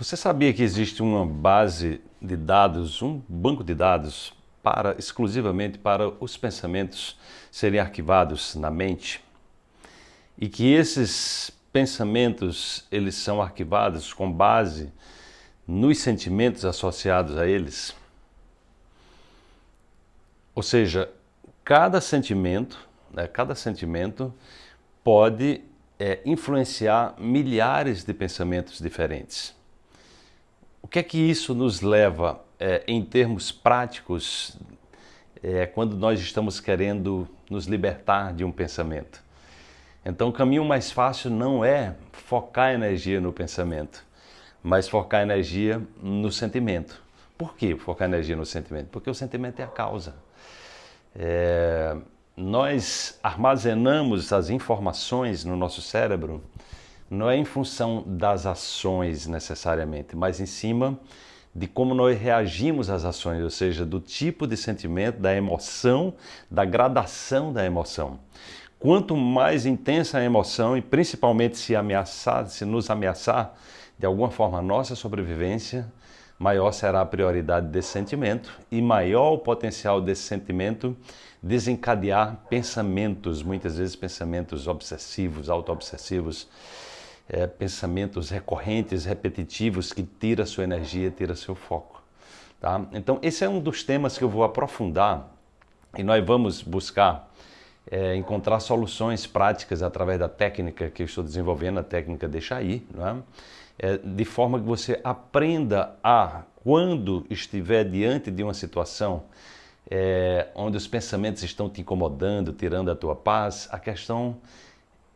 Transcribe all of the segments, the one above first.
Você sabia que existe uma base de dados, um banco de dados para exclusivamente para os pensamentos serem arquivados na mente? E que esses pensamentos eles são arquivados com base nos sentimentos associados a eles? Ou seja, cada sentimento, né, cada sentimento pode é, influenciar milhares de pensamentos diferentes. Que é que isso nos leva é, em termos práticos é, quando nós estamos querendo nos libertar de um pensamento? Então o caminho mais fácil não é focar energia no pensamento, mas focar energia no sentimento. Por que focar energia no sentimento? Porque o sentimento é a causa. É, nós armazenamos as informações no nosso cérebro não é em função das ações necessariamente, mas em cima de como nós reagimos às ações, ou seja, do tipo de sentimento, da emoção, da gradação da emoção. Quanto mais intensa a emoção e principalmente se ameaçar, se nos ameaçar de alguma forma a nossa sobrevivência, maior será a prioridade desse sentimento e maior o potencial desse sentimento desencadear pensamentos, muitas vezes pensamentos obsessivos, auto-obsessivos, é, pensamentos recorrentes, repetitivos, que tira sua energia, tira seu foco. Tá? Então, esse é um dos temas que eu vou aprofundar e nós vamos buscar é, encontrar soluções práticas através da técnica que eu estou desenvolvendo, a técnica Deixa Aí, é? é, de forma que você aprenda a, quando estiver diante de uma situação é, onde os pensamentos estão te incomodando, tirando a tua paz, a questão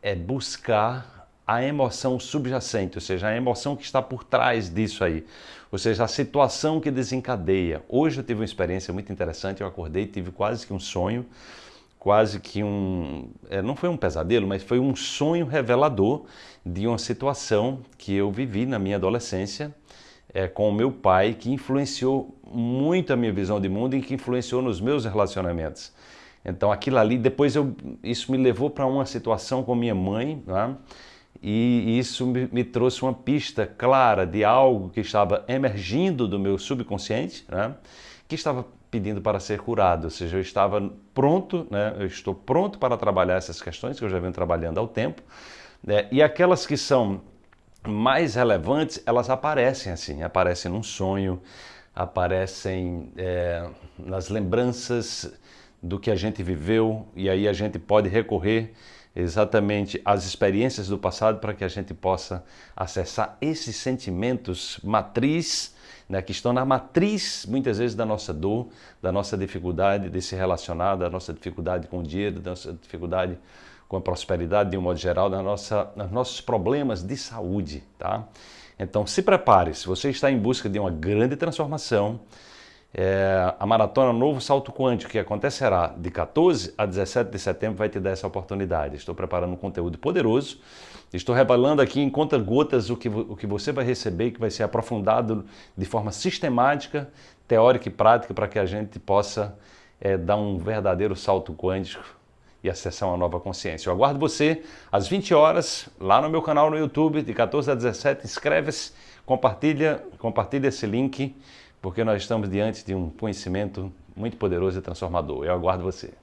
é buscar a emoção subjacente, ou seja, a emoção que está por trás disso aí, ou seja, a situação que desencadeia. Hoje eu tive uma experiência muito interessante, eu acordei, tive quase que um sonho, quase que um, é, não foi um pesadelo, mas foi um sonho revelador de uma situação que eu vivi na minha adolescência é, com o meu pai, que influenciou muito a minha visão de mundo e que influenciou nos meus relacionamentos. Então aquilo ali, depois eu, isso me levou para uma situação com minha mãe, né? E isso me, trouxe uma pista clara de algo que estava emergindo do meu subconsciente, né? que estava pedindo para ser curado, ou seja, eu estava pronto, né? eu estou pronto para trabalhar essas questões que eu já venho trabalhando há tempo, né? e aquelas que são mais relevantes, elas aparecem assim, aparecem num sonho, aparecem é, nas lembranças do que a gente viveu, e aí a gente pode recorrer exatamente as experiências do passado para que a gente possa acessar esses sentimentos matriz, né, que estão na matriz, muitas vezes, da nossa dor, da nossa dificuldade de se relacionar, da nossa dificuldade com o dinheiro, da nossa dificuldade com a prosperidade de um modo geral, da nossa, dos nossos problemas de saúde. Tá? Então se prepare, se você está em busca de uma grande transformação, é, a Maratona Novo Salto Quântico, que acontecerá de 14 a 17 de setembro, vai te dar essa oportunidade. Estou preparando um conteúdo poderoso, estou revelando aqui em conta-gotas o que, o que você vai receber, que vai ser aprofundado de forma sistemática, teórica e prática, para que a gente possa é, dar um verdadeiro salto quântico e acessar uma nova consciência. Eu aguardo você às 20 horas, lá no meu canal no YouTube, de 14 a 17. Inscreve-se, compartilha, compartilha esse link porque nós estamos diante de um conhecimento muito poderoso e transformador. Eu aguardo você.